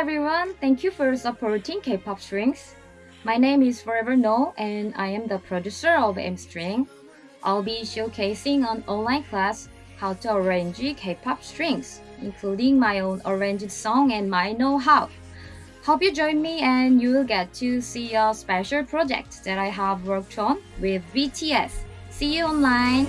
everyone, thank you for supporting K-pop strings. My name is Forever No and I am the producer of M-String. I'll be showcasing an online class how to arrange K-pop strings, including my own arranged song and my know-how. Hope you join me and you will get to see a special project that I have worked on with BTS. See you online!